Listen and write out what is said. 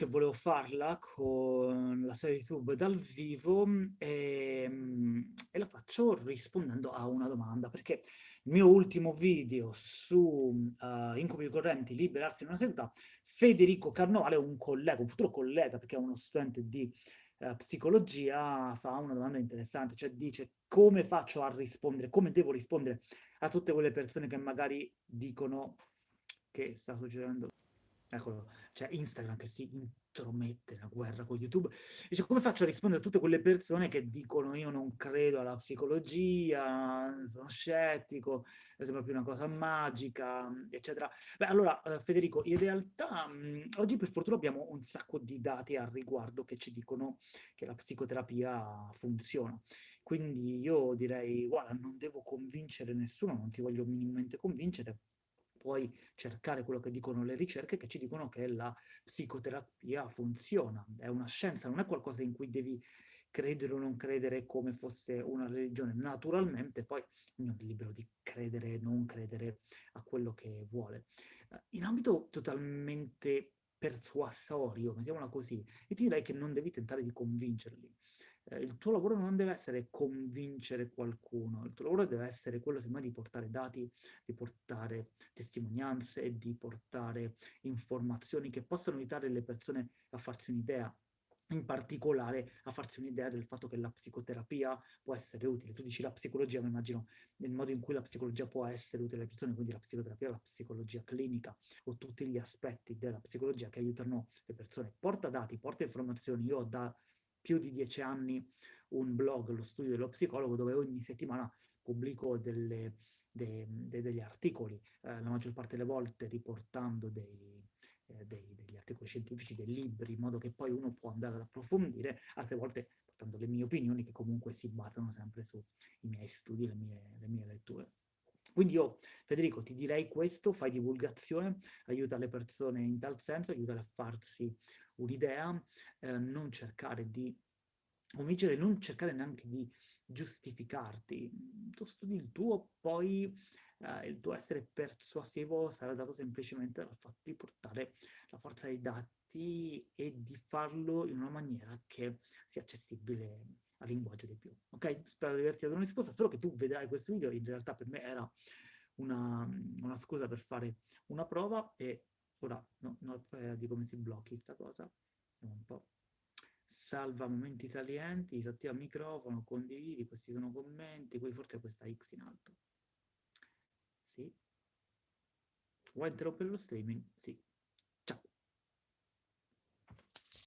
che volevo farla con la serie YouTube dal vivo e, ehm, e, la faccio rispondendo a una domanda, perché il mio ultimo video su uh, incubi correnti, liberarsi in una seduta, Federico Carnovale, un collega, un futuro collega, perché è uno studente di uh, psicologia, fa una domanda interessante, cioè dice come faccio a rispondere, come devo rispondere a tutte quelle persone che magari dicono che sta succedendo eccolo, c'è Instagram che si intromette nella guerra con YouTube, dice come faccio a rispondere a tutte quelle persone che dicono io non credo alla psicologia, sono scettico, sembra più una cosa magica, eccetera. Beh, allora eh, Federico, in realtà mh, oggi per fortuna abbiamo un sacco di dati al riguardo che ci dicono che la psicoterapia funziona. Quindi io direi, guarda, non devo convincere nessuno, non ti voglio minimamente convincere, puoi cercare quello che dicono le ricerche che ci dicono che la psicoterapia funziona, è una scienza, non è qualcosa in cui devi credere o non credere come fosse una religione. Naturalmente poi ognuno è libero di credere o non credere a quello che vuole. Eh, in ambito totalmente persuasorio, mettiamola così, io ti direi che non devi tentare di convincerli eh, il tuo lavoro non deve essere convincere qualcuno, il tuo lavoro deve essere quello semmai di portare dati, di portare testimonianze, di portare informazioni che possano aiutare le persone a farsi un'idea in particolare a farsi un'idea del fatto che la psicoterapia può essere utile. Tu dici la psicologia, ma immagino nel modo in cui la psicologia può essere utile alle persone, quindi la psicoterapia, la psicologia clinica o tutti gli aspetti della psicologia che aiutano le persone. Porta dati, porta informazioni. Io da più di dieci anni un blog, lo studio dello psicologo, dove ogni settimana pubblico delle, de, de, degli articoli, eh, la maggior parte delle volte riportando dei, eh, dei, degli articoli scientifici, dei libri, in modo che poi uno può andare ad approfondire, altre volte portando le mie opinioni che comunque si basano sempre sui miei studi, le mie, le mie letture. Quindi io, Federico, ti direi questo, fai divulgazione, aiuta le persone in tal senso, aiuta a farsi un'idea, eh, non cercare di convincere, non cercare neanche di giustificarti. Tu studi il tuo, poi eh, il tuo essere persuasivo sarà dato semplicemente dal fatto di portare la forza dei dati e di farlo in una maniera che sia accessibile al linguaggio di più. Ok? Spero di averti dato una risposta, spero che tu vedrai questo video, in realtà per me era una, una scusa per fare una prova e Ora, no, non ho idea di come si blocchi questa cosa. Un po'. Salva momenti salienti, disattiva il microfono, condividi, questi sono commenti, poi forse questa X in alto. Sì. Vuoi interrompere lo streaming? Sì.